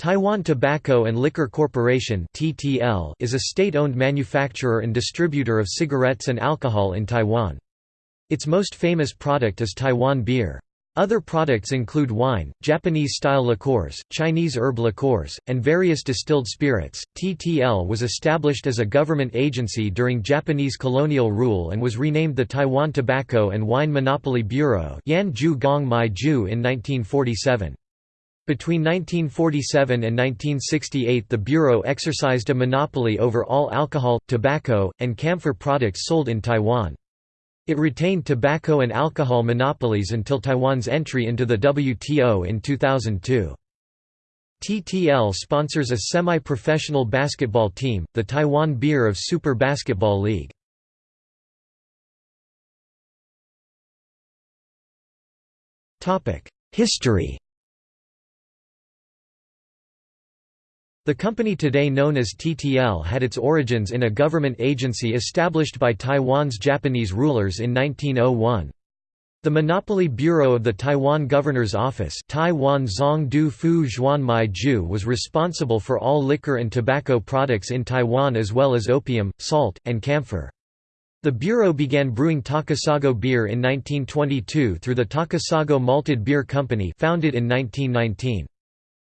Taiwan Tobacco and Liquor Corporation is a state-owned manufacturer and distributor of cigarettes and alcohol in Taiwan. Its most famous product is Taiwan beer. Other products include wine, Japanese-style liqueurs, Chinese herb liqueurs, and various distilled spirits. TTL was established as a government agency during Japanese colonial rule and was renamed the Taiwan Tobacco and Wine Monopoly Bureau in 1947. Between 1947 and 1968 the Bureau exercised a monopoly over all alcohol, tobacco, and camphor products sold in Taiwan. It retained tobacco and alcohol monopolies until Taiwan's entry into the WTO in 2002. TTL sponsors a semi-professional basketball team, the Taiwan Beer of Super Basketball League. History The company today known as TTL had its origins in a government agency established by Taiwan's Japanese rulers in 1901. The Monopoly Bureau of the Taiwan Governor's Office Taiwan Zongdu Fu Ju was responsible for all liquor and tobacco products in Taiwan as well as opium, salt, and camphor. The Bureau began brewing Takasago beer in 1922 through the Takasago Malted Beer Company founded in 1919.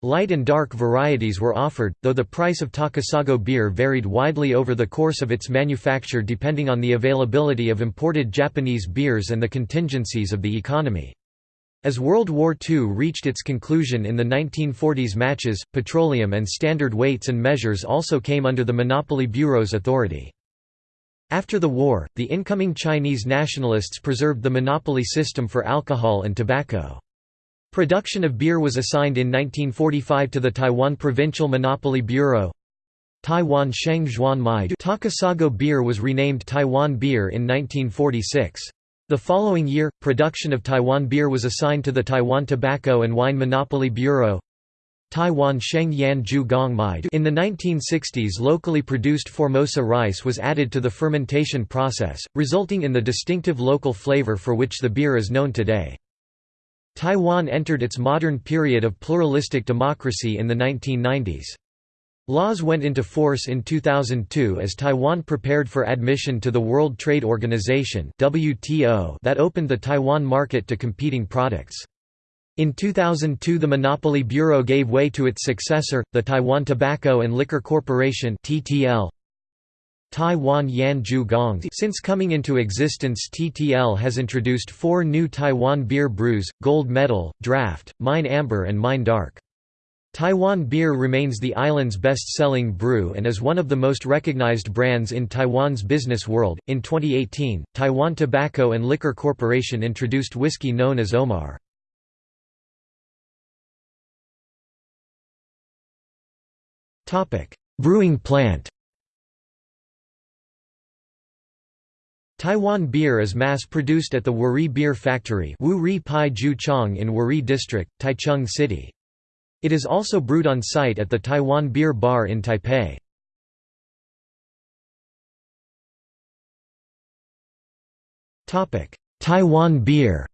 Light and dark varieties were offered, though the price of Takasago beer varied widely over the course of its manufacture depending on the availability of imported Japanese beers and the contingencies of the economy. As World War II reached its conclusion in the 1940s matches, petroleum and standard weights and measures also came under the Monopoly Bureau's authority. After the war, the incoming Chinese nationalists preserved the monopoly system for alcohol and tobacco. Production of beer was assigned in 1945 to the Taiwan Provincial Monopoly Bureau. Taiwan Sheng Zhuan Mai Takasago beer was renamed Taiwan beer in 1946. The following year, production of Taiwan beer was assigned to the Taiwan Tobacco and Wine Monopoly Bureau. Taiwan Sheng Yan Ju Gong Mai In the 1960s locally produced Formosa rice was added to the fermentation process, resulting in the distinctive local flavor for which the beer is known today. Taiwan entered its modern period of pluralistic democracy in the 1990s. Laws went into force in 2002 as Taiwan prepared for admission to the World Trade Organization that opened the Taiwan market to competing products. In 2002 the Monopoly Bureau gave way to its successor, the Taiwan Tobacco and Liquor Corporation Taiwan Yan Gong Since coming into existence TTL has introduced four new Taiwan beer brews, Gold Medal, Draft, Mine Amber and Mine Dark. Taiwan beer remains the island's best-selling brew and is one of the most recognized brands in Taiwan's business world. In 2018, Taiwan Tobacco and Liquor Corporation introduced whiskey known as Omar. Topic: Brewing plant. Taiwan beer is mass-produced at the Wuri Beer Factory Wuri Pai Ju Chong in Wuri District, Taichung City. It is also brewed on site at the Taiwan Beer Bar in Taipei. Taiwan beer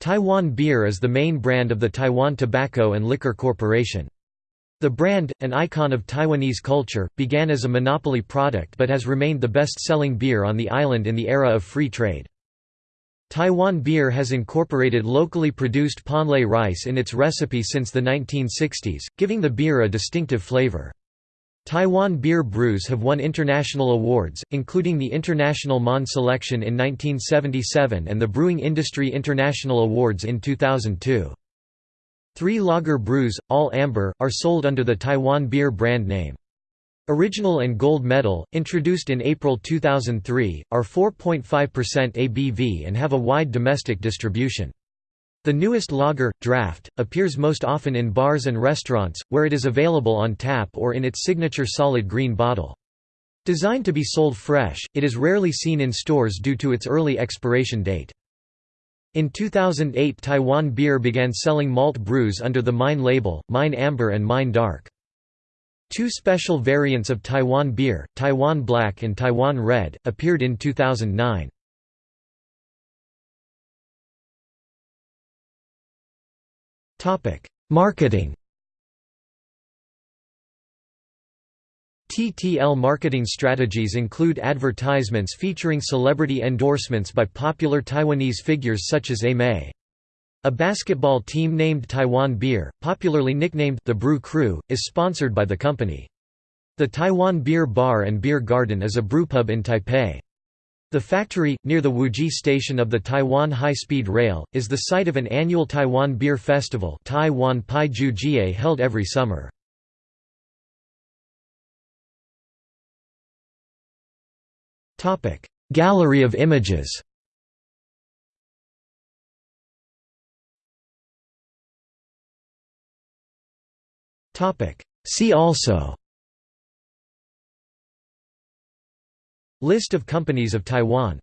Taiwan beer is the main brand of the Taiwan Tobacco and Liquor Corporation. The brand, an icon of Taiwanese culture, began as a monopoly product but has remained the best-selling beer on the island in the era of free trade. Taiwan beer has incorporated locally produced ponlai rice in its recipe since the 1960s, giving the beer a distinctive flavor. Taiwan beer brews have won international awards, including the International Monde Selection in 1977 and the Brewing Industry International Awards in 2002. Three lager brews, all amber, are sold under the Taiwan beer brand name. Original and Gold Medal, introduced in April 2003, are 4.5% ABV and have a wide domestic distribution. The newest lager, Draft, appears most often in bars and restaurants, where it is available on tap or in its signature solid green bottle. Designed to be sold fresh, it is rarely seen in stores due to its early expiration date. In 2008 Taiwan Beer began selling malt brews under the Mine label, Mine Amber and Mine Dark. Two special variants of Taiwan beer, Taiwan Black and Taiwan Red, appeared in 2009. Marketing TTL marketing strategies include advertisements featuring celebrity endorsements by popular Taiwanese figures such as A-Mei. A basketball team named Taiwan Beer, popularly nicknamed the Brew Crew, is sponsored by the company. The Taiwan Beer Bar and Beer Garden is a brewpub in Taipei. The factory, near the Wuri station of the Taiwan High-Speed Rail, is the site of an annual Taiwan Beer Festival Taiwan Pai held every summer. Gallery of images See also List of companies of Taiwan